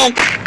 Bye.